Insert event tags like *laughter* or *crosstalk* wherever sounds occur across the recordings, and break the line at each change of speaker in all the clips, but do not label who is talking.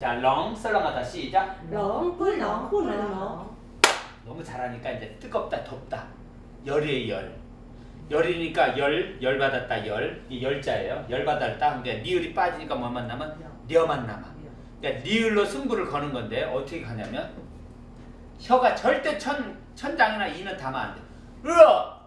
자, 렁 썰렁하다 시작.
렁, 꿀렁, 꿀렁.
너무 잘하니까 이제 뜨겁다, 덥다. 열이에요, 열. 열이니까 열, 열 받았다, 열. 이 열자예요. 열 받았다. 근데 니을이 빠지니까 뭐만 남은? 려만 남아. 그러니까 니을로 승부를 거는 건데 어떻게 가냐면 혀가 절대 천, 천장이나 이는 담아 안 돼. 으어!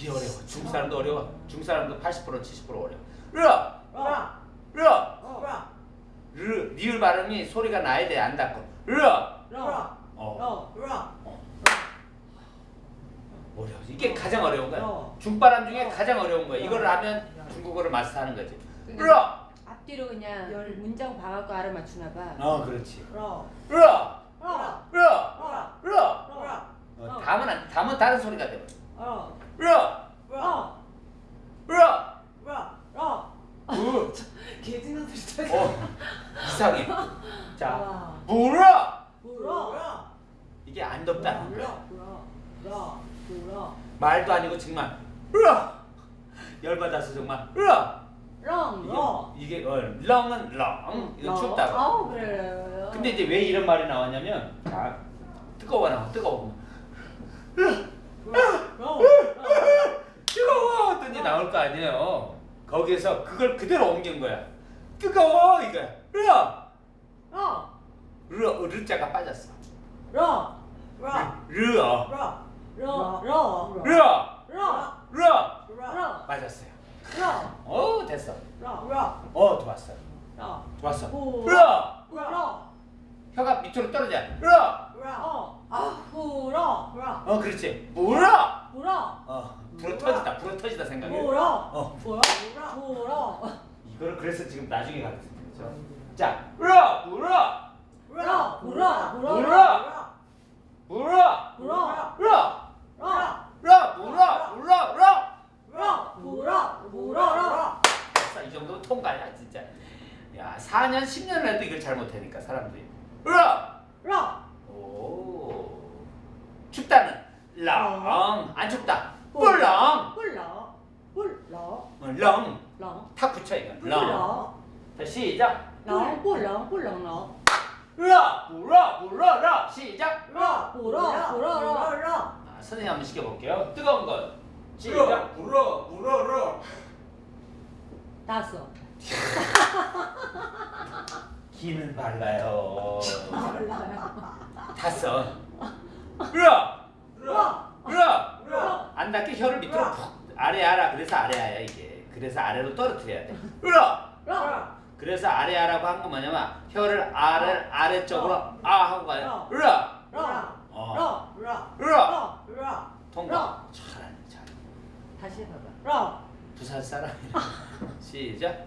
무지
어려워. 중국 사람도 어려워. 중 사람도 80% 70% 어려워. 르라
라
르! 어. 르 니을 발음이 소리가 나야 돼 안 닿고 르라
어.
어.
라 어.
어려워. 이게 가장 어려운 거야. 중바람 중에 가장 어려운 거야. 이걸 하면 중국어를 마스터하는 거지. 르!
앞뒤로 그냥
열
문장 봐갖고 알아맞추나 봐.
어, 그렇지.
르라 르라
르!
르!
르! 다음은 다음은 다른 소리가 돼. 어.
박사학위. 자, 물어.
물어. 이게 안
덥다.
물어. 물어.
물어. 물어.
말도 아니고 정말 물어. 열받아서 정말
물어.
이게, 어, 렁은 렁. 이건 춥다
아, 그래.
근데 이제 왜 이런 말이 나왔냐면 자, 뜨거워 나 뜨거워. 뜨거워 하더니 나올 거 아니에요. 거기에서 그걸 그대로 옮긴 거야. 뜨거워 이거야. 热. 热.
热.
르자가 빠졌어.
热. 热.
르어.
热. 热. 热. 热.
热. 热.
热.
맞았어요.
러.
오, 어, 됐어.
러. 러.
어, 좋았어.
러.
좋았어. 어.
러. 러.
혀가 밑으로 떨어져.
러. 러. 아, 불어.
어, 그렇지. 불어.
불어.
어, 불어 터지다. 불어 터지다 생각해.
불어.
어.
불어. 불어.
이거를 그래서 지금 나중에 가르치는 자, 울어, 울어. 울어,
울어, 울어. 울어.
울어. 울어.
울어.
울어. 울어, 울어, 울어, 울어. 울어,
울어, 울어, 울어.
울어, 이 정도 통과야, 진짜. 야, 4년, 10년을 해도 이걸 잘 못하니까, 사람들이. 울어.
울어.
오. 춥다는 렁. 안 춥다. 뿔렁.
뿔렁. 뿔렁.
어, 렁.
렁.
탁 붙여,
이건.
렁. 자, 시작.
럭, 보, 럭, 보, 럭,
럭. 럭, 보, 럭, 보, 럭, 럭. 시작.
럭, 보, 럭, 보, 럭, 럭, 럭.
아, 선생님 한번 시켜볼게요. 뜨거운
건.
시작.
보, 럭, 보, 럭, 럭.
다 왔어.
기는 발라요.
발라요.
다섯. 으라!
으라!
으라!
으라!
안 닿게 혀를 밑으로 푹 아래 알아. 그래서 아래야 이게. 그래서 아래로 떨어뜨려야 돼. 으라!
으라!
그래서 아래아라고 한 건 뭐냐면 혀를 아래 아래쪽으로 아 하고 가요. 으아.
으아.
어.
으아.
으아.
으아.
통과. 잘하네, 잘.
다시 해봐봐 으아.
부산 사람이야. *laughs* 시작.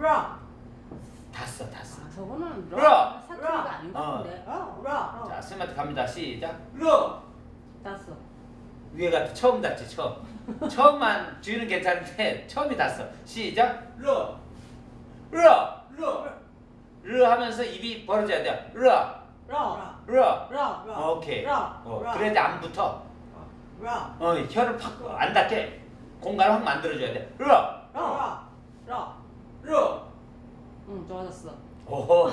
으아.
다섯, 다섯.
아, 저거는
으아!
사투리가 아닌 것
어.
같은데.
어. 으아.
자, 쌤한테 갑니다. 시작.
러,
다섯
위에 가 처음 닿지, 처음. 처음만 뒤는 괜찮은데 처음이 닿았어. 시작.
러,
으아.
러.
으 하면서 입이 벌어져야 돼. 으아.
으아.
으아.
으아.
오케이.
으아.
어,
으아.
그래야 돼, 안 붙어.
으아.
어, 혀를 팍 안 닿게 공간을 확 만들어줘야 돼. 으아.
으아. 으아.
러,
응 좋아졌어.
오호. 어,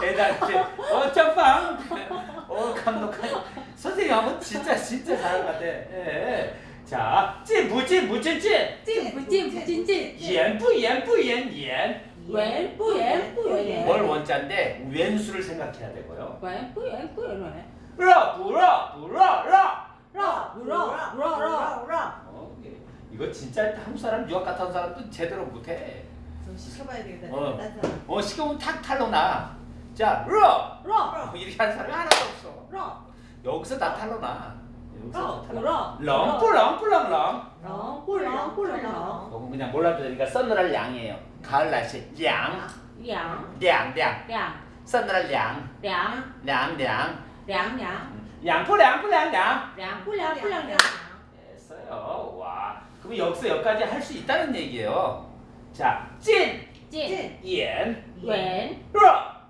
대단해. 어, 점빵. 어, 감독하니. 선생님 한번 진짜 진짜 잘한 것 같아. 예. 자, 찐 부찌 무찌 찐.
찐 부찌 무찌 찐.
연부 연부 연연.
왼부 왼부 왼.
월 원자인데 왼수를 생각해야 되고요.
왼부 왼부
왼. 라 부라 부라 라.
라 부라 부라 라
라. 이거 진짜 한 사람 유학 갔다 온 사람도 제대로 못해.
좀 시켜봐야 되겠다.
어, 어 시켜보면 탁 탈로 나. 자,
러, 러,
어, 이렇게 하는 사람이 하나도 없어.
러.
여기서 다 탈로 나. 어, 어, 그럼. 렁뿔렁뿔렁렁.
렁뿔렁뿔렁렁.
그건 그냥 몰라도 되니까 서늘할 양이에요. 가을 날씨 양.
양.
양. 양.
양.
서늘할 양.
양.
양. 양.
양. 양. 음.
양뿔양뿔양양.
양뿔양뿔양양. 됐어요. 와.
그럼 여기서 여기까지 할 수 있다는 얘기예요. 자, 찐. 찐. 옌. 옌.
弱。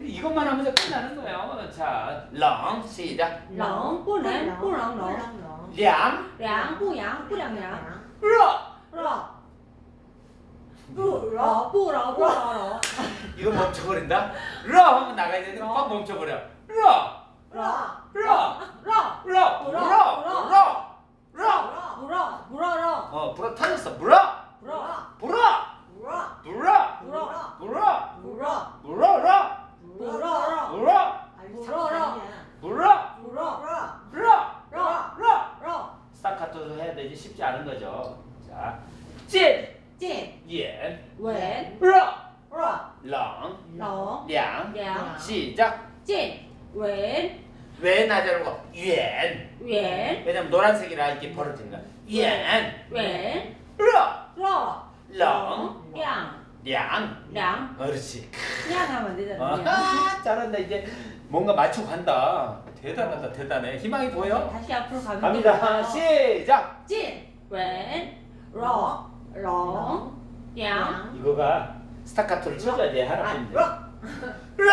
이것만 하면서 끝나는 거예요. 자, 렁 시작.
렁, 뿌랑, 뿌랑,
렁.
량,
량, 뿌양, 뿌량, 량.
러,
러.
뿌러, 뿌러, 뿌러,
이거 멈춰버린다. 러 하면 나가야 되는데 빡 멈춰버려. 러, 러, 러,
러,
러,
러, 러,
러, 러,
물어, 물어, 물어.
어, 불어 터졌어. 물어,
물어,
물어.
불어
불어
불어
불어
불어
물어라
물어라
불어
물어라
물어
물어
물어
물어
스타카토도 해야 되지 쉽지 않은 거죠 자 찐!
찐!
옌!
웬!
러!
러!
렁!
렁!
량!
량!
시작!
찐! 웬!
웬 하지 말고 옌!
옌!
왜냐면 노란색이라 이렇게 벌어집니다 옌!
웬!
러!
러!
렁, 량,
량,
량. 그렇지.
량 하면 되잖아.
아, 잘한다 이제 뭔가 맞추고 간다. 대단하다 대단해. 희망이 보여?
다시 앞으로 가면
갑니다. 시작.
진, 왼, 러, 렁, 량.
이거가 스타카토를 쳐줘야 돼 하나씩.
러,
러,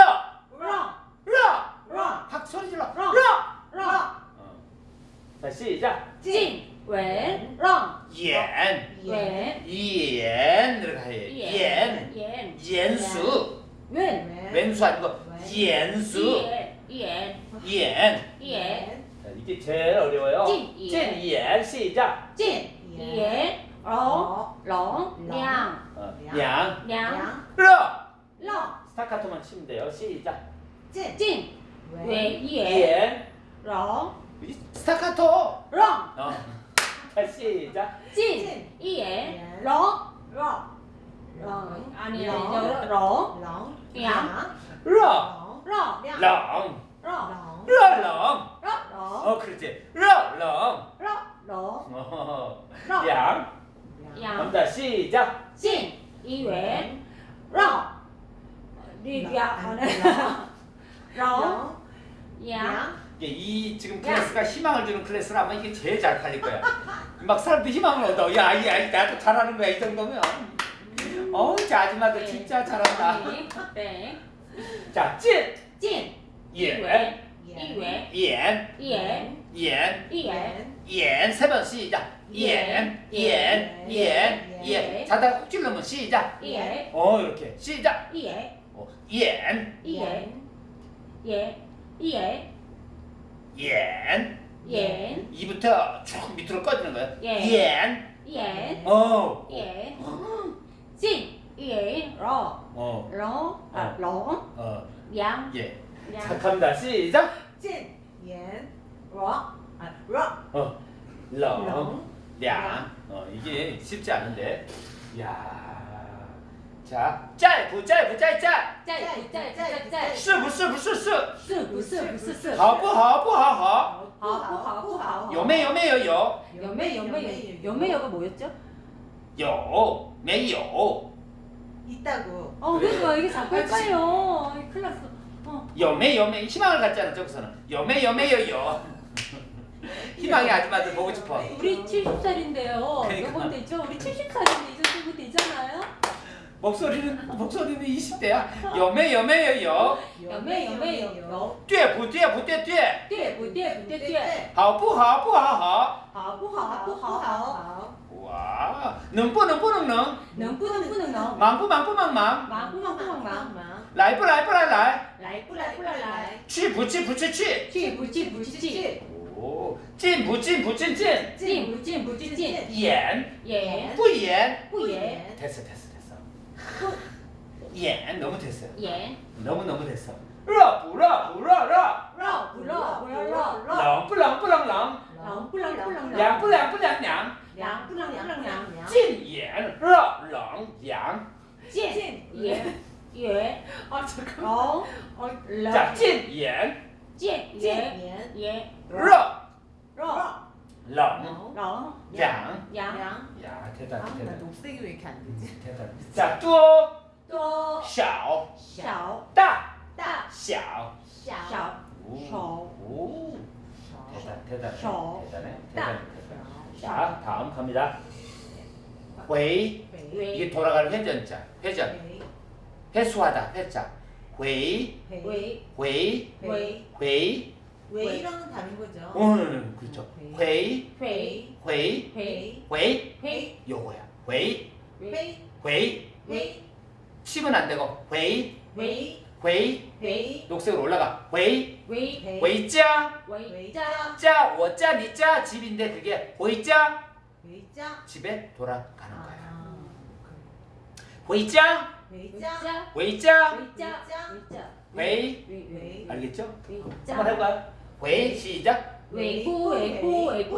러,
러,
러.
박 소리 질러.
러,
러. 자 시작.
진. 웬, 런,
옌.
왼,
옌. 이렇게 해요. 옌. 옌옌수.
왼,
왼수 아니고 옌수.
예,
예, 옌예 이게 제일 어려워요.
찐,
옌시작.
찐, 예, 롱, 롱, 량,
어,
량,
어,
러.
롱,
스타카토만 치면 돼요. 시작.
찐, 왜,
옌 롱, 스타카토. 롱. 자 시작
찐 이에 러러 아니야 이제
러렁렁렁렁렁렁어 그렇지
러렁렁렁
양 양. 감사 시작 희망을 주는 클래스라면 이게 제일 잘 팔릴 거야. 막 사람들 희망을 얻어. 야, 이 아이 나도 잘하는 거야. 이 정도면. 어우, 아줌마들 진짜 잘한다.
네.
자, 찐!
찐!
예.
이외.
옌.
옌. 옌.
옌.
옌. 세번 시작. 옌. 옌. 옌. 옌. 자다가 콕 찔러면 시작.
옌.
어, 이렇게. 시작.
옌.
어, 옌.
옌. 옌.
옌.
옌.
이부터 쭉 밑으로 꺼지는
거예요.
옌.
예.
옌.
어. 옌. 진. 옌. 러.
어.
러. 아, 어. 러.
어.
양.
예. 착합니다. 시작.
진. 옌. 러. 아, 러.
어.
러.
양. 어, 이게 쉽지 않은데. 야. 자, 짤, 부짤, 부짤, 짤.
짤, 부짤, 짤, 짤.
수, 부수, 부수, 수.
수, 부수, 부수, 수.
하부, 하부, 하하.
하부, 하부,
하하. 여매, 여매,
여여. 여매, 여매, 여매, 여가 뭐였죠?
여, 매, 여.
있다고.
어, 그러니까 이게 자꾸 헷갈려. 큰일 났어. 어.
여매, 여매. 희망을 갖잖아, 저기서는. 여매, 여매, 여여. 희망의 아줌마들 보고 싶어.
우리 70살인데요.
그러니까.
요번 되죠? 우리 70살인데 이제 쓰면 되잖아요.
목소리는 목소리는 20대야 有没有没有有
有没有没有有
对不对不对对
对不对不对对
好不好不好好
好不好不好好
哇能不能不能能
能不能不能能
忙不忙不忙忙
忙不忙不忙忙
忙
来不来不来来
来不来不来来
去不去不去去
去不去不去去
哦进不进不进进
进不进不去进
演
演
不演
不演
됐어 됐어 됐어 예, 너무 됐어요.
예.
너무 너무 됐어.
러브
러브 대단
아나
대단
녹색이 왜 이렇게 안 되지
대단. 자多
多
小
小
大
大
小。
小
오.
셔
오. 대단 대단
셔.
대단해
딱.
대단 대단. 자 다음 갑니다. 회
회
이게 돌아가는 회전자 회전
회
회수하다 회자 회
회
왜
회
왜
회
왜이 웨이라는 답인 거죠.
어, 네, 네, 네 그렇죠.
회이,
회이,
회이,
회이,
회이,
요거야. 회이,
회이,
회이, 회이. 칩은 안 되고
회이,
회이,
회이, 회이.
녹색으로 올라가.
회이,
회이,
회이자,
회이자,
자, 워자, 니자, 집인데 그게 회이자,
회이자,
집에 돌아가는 거야. 회이자,
회이자, 회이자, 회이자, 회이.
알겠죠? 한번 해볼까요? 웨이 시작
웨이포 웨이포 웨이포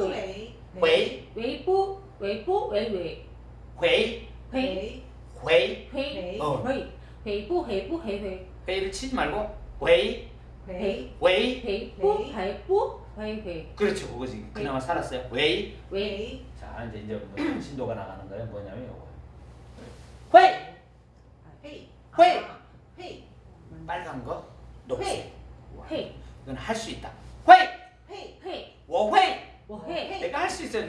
웨이 웨이포
웨이포
웨이웨 웨이 웨이 웨이
웨이 웨이 웨이포 웨이포 웨이웨 웨이를 치지 말고
웨이
웨이 웨이부 웨이포 웨이웨
그렇죠 그거지 그나마 살았어요
웨이
웨이
자 이제 이제 신도가 나가는 거예요 뭐냐면 요거
웨이 웨이
빨간 거 녹색 웨이 이건 할 수 있다 会会会我会我会내가 할 수 있어요.